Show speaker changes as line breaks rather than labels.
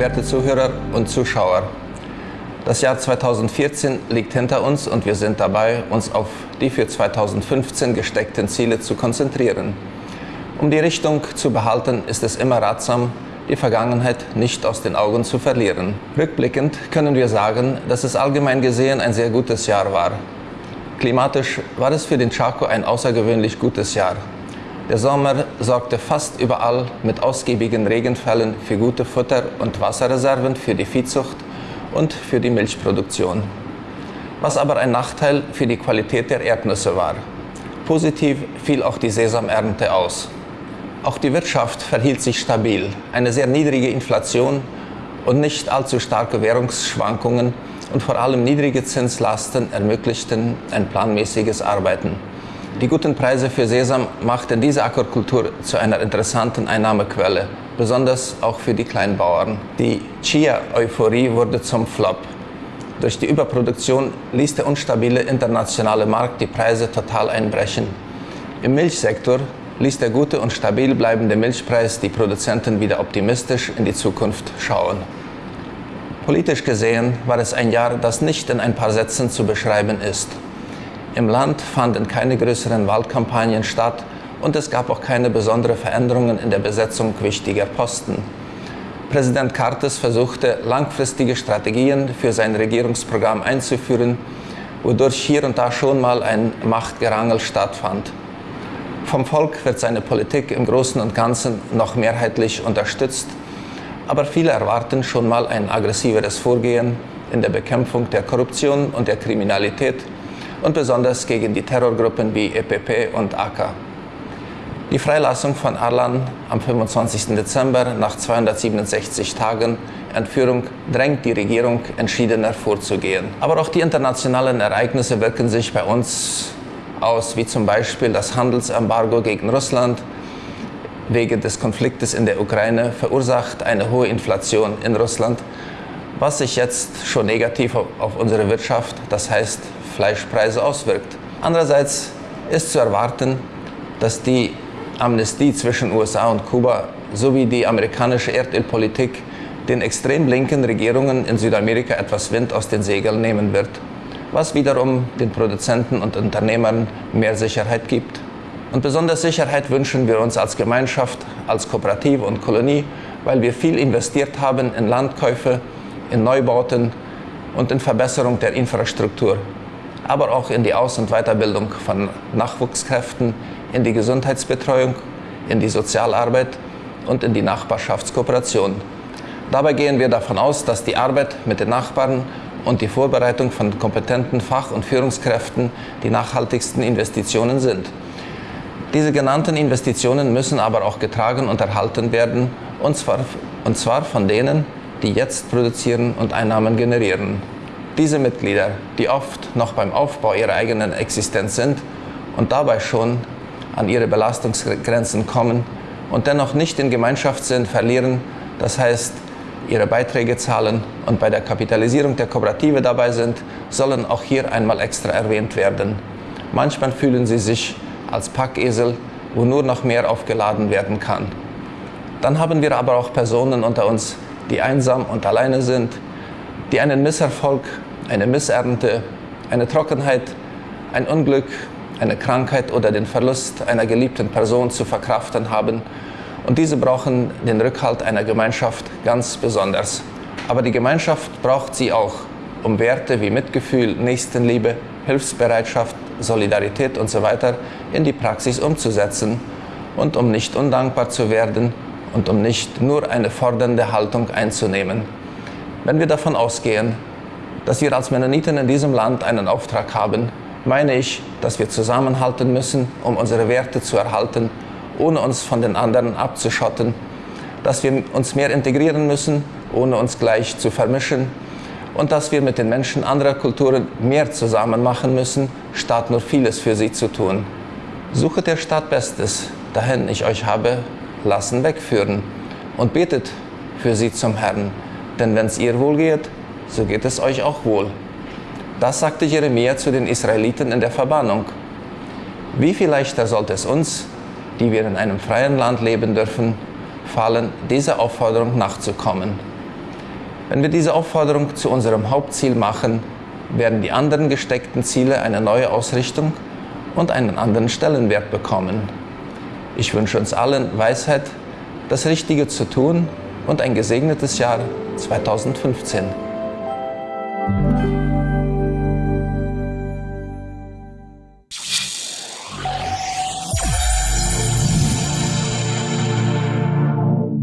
werte Zuhörer und Zuschauer. Das Jahr 2014 liegt hinter uns und wir sind dabei, uns auf die für 2015 gesteckten Ziele zu konzentrieren. Um die Richtung zu behalten, ist es immer ratsam, die Vergangenheit nicht aus den Augen zu verlieren. Rückblickend können wir sagen, dass es allgemein gesehen ein sehr gutes Jahr war. Klimatisch war es für den Chaco ein außergewöhnlich gutes Jahr. Der Sommer sorgte fast überall mit ausgiebigen Regenfällen für gute Futter- und Wasserreserven für die Viehzucht und für die Milchproduktion. Was aber ein Nachteil für die Qualität der Erdnüsse war. Positiv fiel auch die Sesamernte aus. Auch die Wirtschaft verhielt sich stabil. Eine sehr niedrige Inflation und nicht allzu starke Währungsschwankungen und vor allem niedrige Zinslasten ermöglichten ein planmäßiges Arbeiten. Die guten Preise für Sesam machten diese Aquakultur zu einer interessanten Einnahmequelle, besonders auch für die Kleinbauern. Die Chia-Euphorie wurde zum Flop. Durch die Überproduktion ließ der unstabile internationale Markt die Preise total einbrechen. Im Milchsektor ließ der gute und stabil bleibende Milchpreis die Produzenten wieder optimistisch in die Zukunft schauen. Politisch gesehen war es ein Jahr, das nicht in ein paar Sätzen zu beschreiben ist. Im Land fanden keine größeren Wahlkampagnen statt und es gab auch keine besonderen Veränderungen in der Besetzung wichtiger Posten. Präsident Cartes versuchte, langfristige Strategien für sein Regierungsprogramm einzuführen, wodurch hier und da schon mal ein Machtgerangel stattfand. Vom Volk wird seine Politik im Großen und Ganzen noch mehrheitlich unterstützt, aber viele erwarten schon mal ein aggressiveres Vorgehen in der Bekämpfung der Korruption und der Kriminalität und besonders gegen die Terrorgruppen wie EPP und AK. Die Freilassung von Arlan am 25. Dezember nach 267 Tagen Entführung drängt die Regierung entschiedener vorzugehen. Aber auch die internationalen Ereignisse wirken sich bei uns aus, wie zum Beispiel das Handelsembargo gegen Russland wegen des Konfliktes in der Ukraine verursacht eine hohe Inflation in Russland, was sich jetzt schon negativ auf unsere Wirtschaft, das heißt Fleischpreise, auswirkt. Andererseits ist zu erwarten, dass die Amnestie zwischen USA und Kuba sowie die amerikanische Erdölpolitik den extrem linken Regierungen in Südamerika etwas Wind aus den Segeln nehmen wird was wiederum den Produzenten und Unternehmern mehr Sicherheit gibt. Und besonders Sicherheit wünschen wir uns als Gemeinschaft, als Kooperative und Kolonie, weil wir viel investiert haben in Landkäufe, in Neubauten und in Verbesserung der Infrastruktur, aber auch in die Aus- und Weiterbildung von Nachwuchskräften, in die Gesundheitsbetreuung, in die Sozialarbeit und in die Nachbarschaftskooperation. Dabei gehen wir davon aus, dass die Arbeit mit den Nachbarn und die Vorbereitung von kompetenten Fach- und Führungskräften die nachhaltigsten Investitionen sind. Diese genannten Investitionen müssen aber auch getragen und erhalten werden, und zwar, und zwar von denen, die jetzt produzieren und Einnahmen generieren. Diese Mitglieder, die oft noch beim Aufbau ihrer eigenen Existenz sind und dabei schon an ihre Belastungsgrenzen kommen und dennoch nicht in Gemeinschaftssinn verlieren, das heißt ihre Beiträge zahlen und bei der Kapitalisierung der Kooperative dabei sind, sollen auch hier einmal extra erwähnt werden. Manchmal fühlen sie sich als Packesel, wo nur noch mehr aufgeladen werden kann. Dann haben wir aber auch Personen unter uns, die einsam und alleine sind, die einen Misserfolg, eine Missernte, eine Trockenheit, ein Unglück, eine Krankheit oder den Verlust einer geliebten Person zu verkraften haben und diese brauchen den Rückhalt einer Gemeinschaft ganz besonders. Aber die Gemeinschaft braucht sie auch, um Werte wie Mitgefühl, Nächstenliebe, Hilfsbereitschaft, Solidarität usw. So in die Praxis umzusetzen und um nicht undankbar zu werden und um nicht nur eine fordernde Haltung einzunehmen. Wenn wir davon ausgehen, dass wir als Mennoniten in diesem Land einen Auftrag haben, meine ich, dass wir zusammenhalten müssen, um unsere Werte zu erhalten ohne uns von den anderen abzuschotten, dass wir uns mehr integrieren müssen, ohne uns gleich zu vermischen und dass wir mit den Menschen anderer Kulturen mehr zusammen machen müssen, statt nur vieles für sie zu tun. Suchet der Stadt Bestes, dahin ich euch habe lassen wegführen und betet für sie zum Herrn, denn wenn es ihr wohl geht, so geht es euch auch wohl. Das sagte Jeremia zu den Israeliten in der Verbannung. Wie viel leichter sollte es uns, die wir in einem freien Land leben dürfen, fallen, dieser Aufforderung nachzukommen. Wenn wir diese Aufforderung zu unserem Hauptziel machen, werden die anderen gesteckten Ziele eine neue Ausrichtung und einen anderen Stellenwert bekommen. Ich wünsche uns allen Weisheit, das Richtige zu tun und ein gesegnetes Jahr 2015. Thank you.